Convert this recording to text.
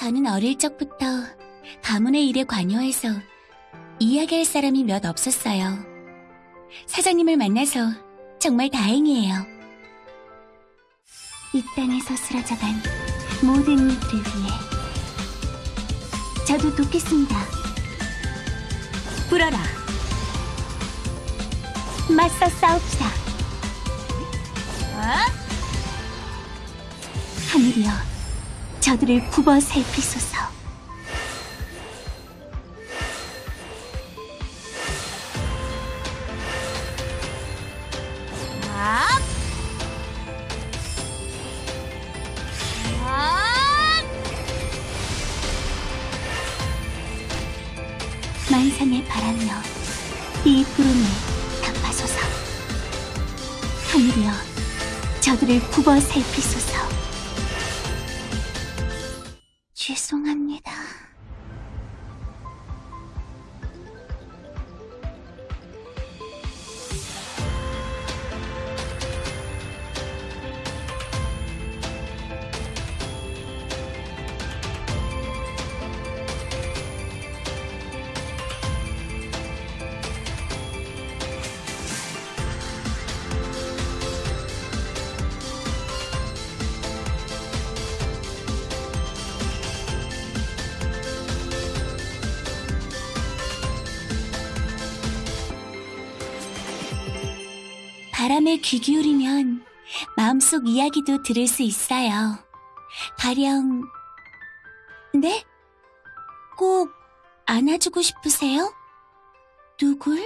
저는 어릴 적부터 가문의 일에 관여해서 이야기할 사람이 몇 없었어요. 사장님을 만나서 정말 다행이에요. 이 땅에서 쓰러져간 모든 이들을 위해 저도 돕겠습니다. 불어라. 맞서 싸웁시다. 하늘이여, 저들을 굽어 살피소서. 만상의 바람이여, 이 구름을 덮하소서. 하늘이여, 저들을 굽어 살피소서. 죄송합니다. 바람에 귀 기울이면 마음속 이야기도 들을 수 있어요. 가령, 네? 꼭 안아주고 싶으세요? 누굴?